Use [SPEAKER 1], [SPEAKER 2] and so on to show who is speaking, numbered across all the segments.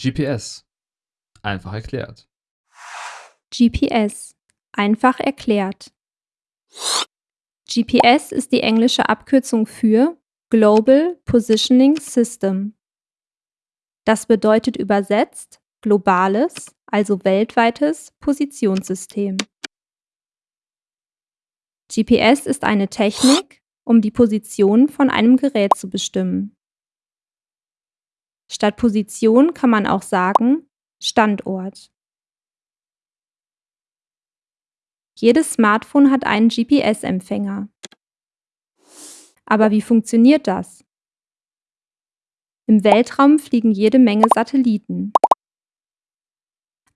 [SPEAKER 1] GPS. Einfach erklärt.
[SPEAKER 2] GPS. Einfach erklärt. GPS ist die englische Abkürzung für Global Positioning System. Das bedeutet übersetzt globales, also weltweites Positionssystem. GPS ist eine Technik, um die Position von einem Gerät zu bestimmen. Statt Position kann man auch sagen Standort. Jedes Smartphone hat einen GPS-Empfänger. Aber wie funktioniert das? Im Weltraum fliegen jede Menge Satelliten.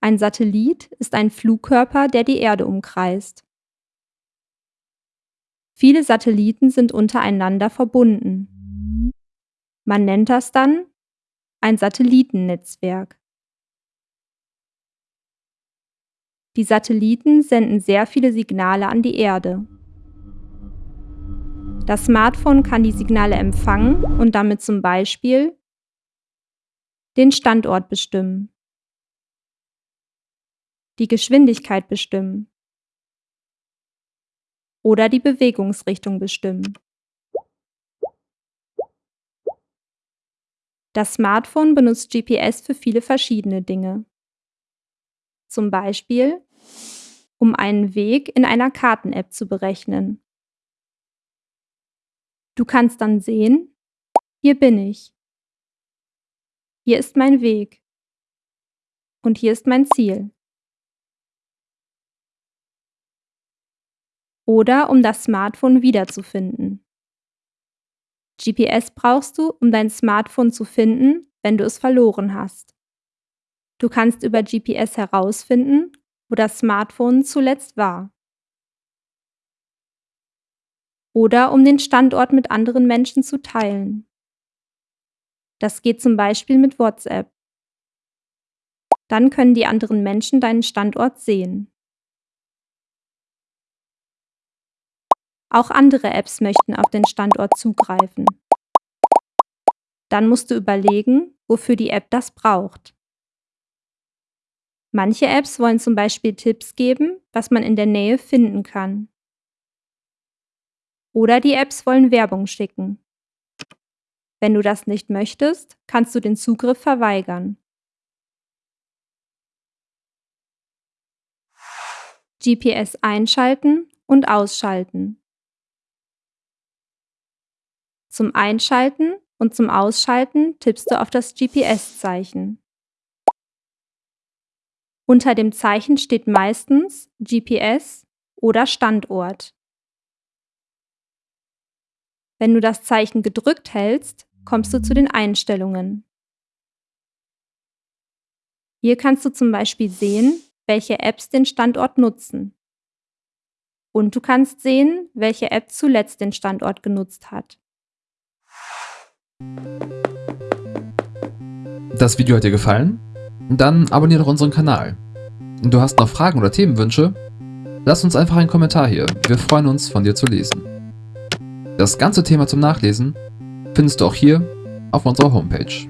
[SPEAKER 2] Ein Satellit ist ein Flugkörper, der die Erde umkreist. Viele Satelliten sind untereinander verbunden. Man nennt das dann ein Satellitennetzwerk. Die Satelliten senden sehr viele Signale an die Erde. Das Smartphone kann die Signale empfangen und damit zum Beispiel den Standort bestimmen, die Geschwindigkeit bestimmen oder die Bewegungsrichtung bestimmen. Das Smartphone benutzt GPS für viele verschiedene Dinge. Zum Beispiel, um einen Weg in einer Karten-App zu berechnen. Du kannst dann sehen, hier bin ich. Hier ist mein Weg. Und hier ist mein Ziel. Oder um das Smartphone wiederzufinden. GPS brauchst du, um dein Smartphone zu finden, wenn du es verloren hast. Du kannst über GPS herausfinden, wo das Smartphone zuletzt war. Oder um den Standort mit anderen Menschen zu teilen. Das geht zum Beispiel mit WhatsApp. Dann können die anderen Menschen deinen Standort sehen. Auch andere Apps möchten auf den Standort zugreifen. Dann musst du überlegen, wofür die App das braucht. Manche Apps wollen zum Beispiel Tipps geben, was man in der Nähe finden kann. Oder die Apps wollen Werbung schicken. Wenn du das nicht möchtest, kannst du den Zugriff verweigern. GPS einschalten und ausschalten. Zum Einschalten und zum Ausschalten tippst du auf das GPS-Zeichen. Unter dem Zeichen steht meistens GPS oder Standort. Wenn du das Zeichen gedrückt hältst, kommst du zu den Einstellungen. Hier kannst du zum Beispiel sehen, welche Apps den Standort nutzen. Und du kannst sehen, welche App zuletzt den Standort genutzt hat.
[SPEAKER 1] Das Video hat dir gefallen? Dann abonniere doch unseren Kanal. Du hast noch Fragen oder Themenwünsche? Lass uns einfach einen Kommentar hier, wir freuen uns von dir zu lesen. Das ganze Thema zum Nachlesen findest du auch hier auf unserer Homepage.